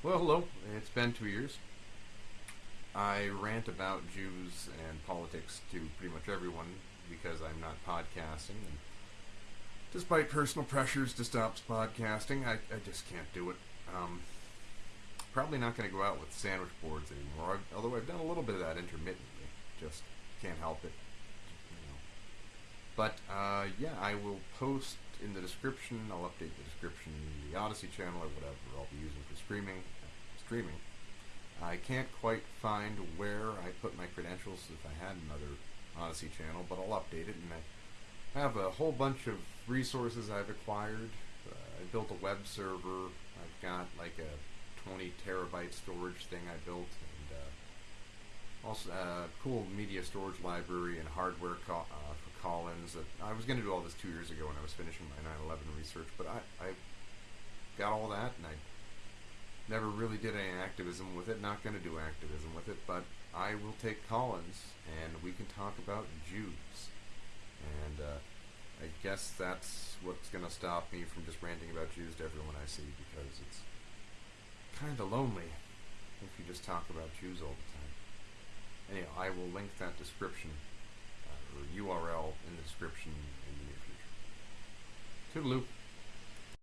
Well, hello. It's been two years. I rant about Jews and politics to pretty much everyone because I'm not podcasting. And despite personal pressures to stop podcasting, I, I just can't do it. Um, probably not going to go out with sandwich boards anymore, I've, although I've done a little bit of that intermittently. Just can't help it. You know. But uh, yeah, I will post in the description. I'll update the description, the Odysee channel or whatever I'll be using for streaming. Streaming. I can't quite find where I put my credentials if I had another Odysee channel, but I'll update it. And I have a whole bunch of resources I've acquired. Uh, I built a web server. I've got like a 20 terabyte storage thing I built, and uh, also a uh, cool media storage library and hardware uh, for Collins. That I was going to do all this two years ago when I was finishing my 9/11 research, but I, I got all that, and I never really did any activism with it. Not going to do activism with it, but I will take Collins, and we can talk about Jews. And uh, I guess that's what's going to stop me from just ranting about Jews to everyone I see, because it's kind of lonely if you just talk about Jews all the time. Anyhow, I will link that description uh, or URL in the description in the near future. Toodaloo.